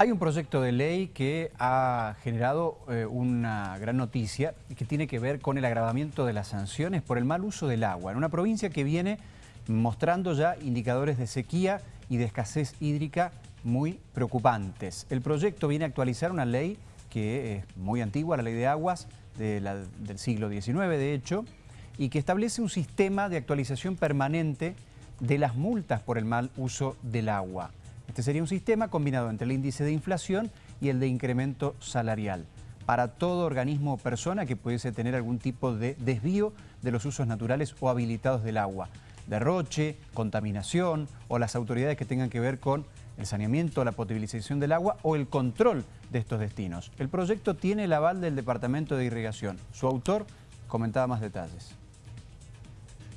Hay un proyecto de ley que ha generado eh, una gran noticia y que tiene que ver con el agravamiento de las sanciones por el mal uso del agua en una provincia que viene mostrando ya indicadores de sequía y de escasez hídrica muy preocupantes. El proyecto viene a actualizar una ley que es muy antigua, la ley de aguas del siglo XIX de hecho, y que establece un sistema de actualización permanente de las multas por el mal uso del agua. Este sería un sistema combinado entre el índice de inflación y el de incremento salarial para todo organismo o persona que pudiese tener algún tipo de desvío de los usos naturales o habilitados del agua. Derroche, contaminación o las autoridades que tengan que ver con el saneamiento, la potabilización del agua o el control de estos destinos. El proyecto tiene el aval del Departamento de Irrigación. Su autor comentaba más detalles.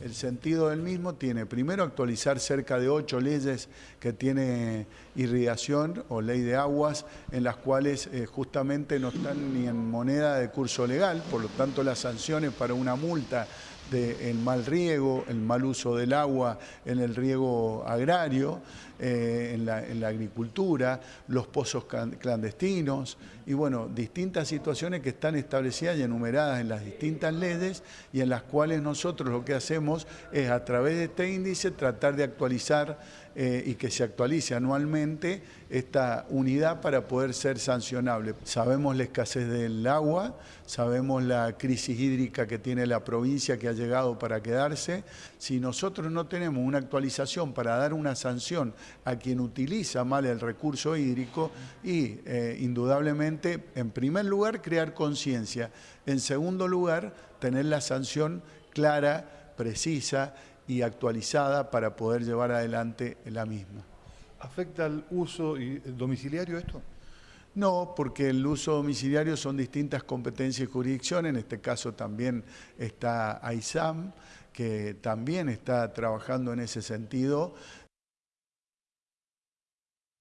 El sentido del mismo tiene primero actualizar cerca de ocho leyes que tiene irrigación o ley de aguas, en las cuales eh, justamente no están ni en moneda de curso legal, por lo tanto las sanciones para una multa del mal riego, el mal uso del agua en el riego agrario, eh, en, la, en, la, agricultura, los pozos clandestinos y bueno, distintas situaciones que están establecidas y enumeradas en las distintas leyes y en las cuales nosotros lo que hacemos es a través de este índice tratar de actualizar eh, y que se actualice anualmente esta unidad para poder ser sancionable. Sabemos la escasez del agua, sabemos la crisis hídrica que tiene la provincia que ha llegado para quedarse. Si nosotros no tenemos una actualización para dar una sanción a quien utiliza mal el recurso hídrico y eh, indudablemente, en primer lugar, crear conciencia. En segundo lugar, tener la sanción clara, precisa y actualizada para poder llevar adelante la misma. ¿Afecta el uso domiciliario esto? No, porque el uso domiciliario son distintas competencias y jurisdicciones, en este caso también está AISAM, que también está trabajando en ese sentido